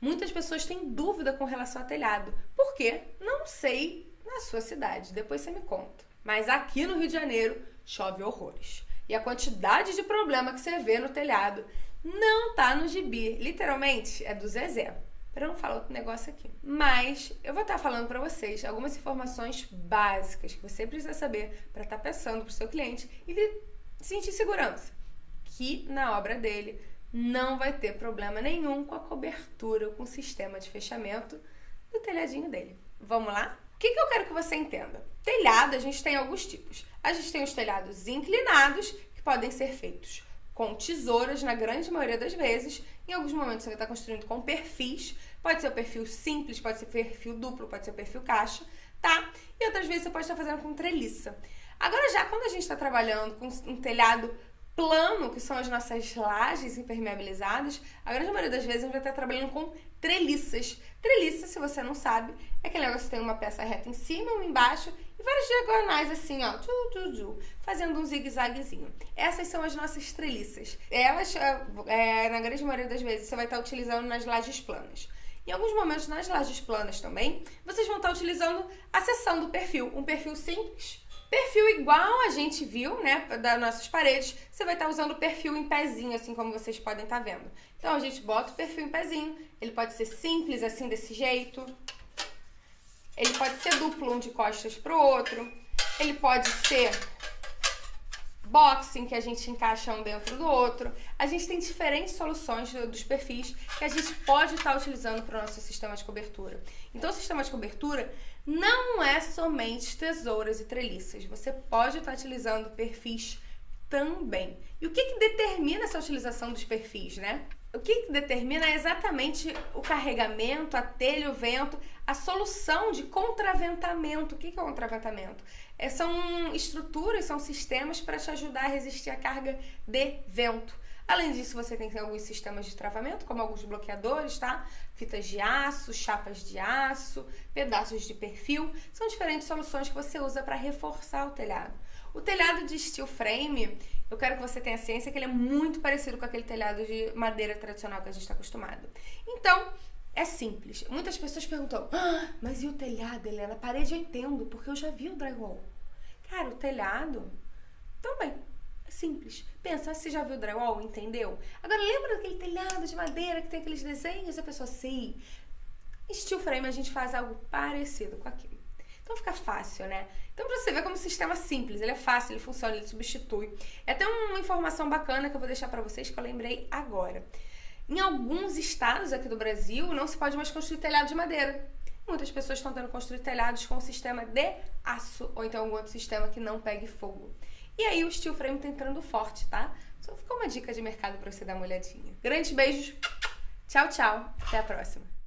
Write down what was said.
Muitas pessoas têm dúvida com relação ao telhado. Por quê? Não sei na sua cidade, depois você me conta. Mas aqui no Rio de Janeiro chove horrores. E a quantidade de problema que você vê no telhado não tá no gibi. Literalmente é do Zezé. Para não falar outro negócio aqui. Mas eu vou estar falando para vocês algumas informações básicas que você precisa saber para estar tá pensando para o seu cliente e sentir segurança. Que na obra dele não vai ter problema nenhum com a cobertura ou com o sistema de fechamento do telhadinho dele. Vamos lá? O que, que eu quero que você entenda? Telhado, a gente tem alguns tipos. A gente tem os telhados inclinados, que podem ser feitos com tesouras, na grande maioria das vezes. Em alguns momentos você vai estar construindo com perfis. Pode ser o perfil simples, pode ser perfil duplo, pode ser o perfil caixa, tá? E outras vezes você pode estar fazendo com treliça. Agora já quando a gente está trabalhando com um telhado plano, que são as nossas lajes impermeabilizadas, a grande maioria das vezes a gente vai estar trabalhando com treliças. Treliça, se você não sabe, é aquele negócio que tem uma peça reta em cima, uma embaixo e várias diagonais assim, ó, fazendo um zigue-zaguezinho. Essas são as nossas treliças. Elas, é, na grande maioria das vezes, você vai estar utilizando nas lajes planas. Em alguns momentos, nas lajes planas também, vocês vão estar utilizando a seção do perfil. Um perfil simples, Perfil igual a gente viu, né, das nossas paredes, você vai estar tá usando o perfil em pezinho, assim como vocês podem estar tá vendo. Então, a gente bota o perfil em pezinho, ele pode ser simples, assim, desse jeito. Ele pode ser duplo, um de costas pro outro. Ele pode ser boxing, que a gente encaixa um dentro do outro. A gente tem diferentes soluções dos perfis que a gente pode estar utilizando para o nosso sistema de cobertura. Então, o sistema de cobertura não é somente tesouras e treliças. Você pode estar utilizando perfis também. E o que, que determina essa utilização dos perfis, né? O que, que determina é exatamente o carregamento, a telha, o vento, a solução de contraventamento. O que, que é contraventamento? É, são estruturas, são sistemas para te ajudar a resistir à carga de vento. Além disso, você tem alguns sistemas de travamento, como alguns bloqueadores, tá? Fitas de aço, chapas de aço, pedaços de perfil. São diferentes soluções que você usa para reforçar o telhado. O telhado de steel frame, eu quero que você tenha ciência que ele é muito parecido com aquele telhado de madeira tradicional que a gente está acostumado. Então, é simples. Muitas pessoas perguntam, ah, mas e o telhado, Helena? Parede eu entendo, porque eu já vi o drywall. Cara, o telhado também Simples. Pensa, você já viu o drywall, entendeu? Agora, lembra daquele telhado de madeira que tem aqueles desenhos? A pessoa, sim. Steel frame, a gente faz algo parecido com aquilo. Então fica fácil, né? Então pra você ver como o sistema é simples, ele é fácil, ele funciona, ele substitui. É até uma informação bacana que eu vou deixar para vocês que eu lembrei agora. Em alguns estados aqui do Brasil, não se pode mais construir telhado de madeira. Muitas pessoas estão tendo construir telhados com sistema de aço ou então algum outro sistema que não pegue fogo. E aí o steel frame tá entrando forte, tá? Só ficou uma dica de mercado para você dar uma olhadinha. Grandes beijos, tchau, tchau, até a próxima.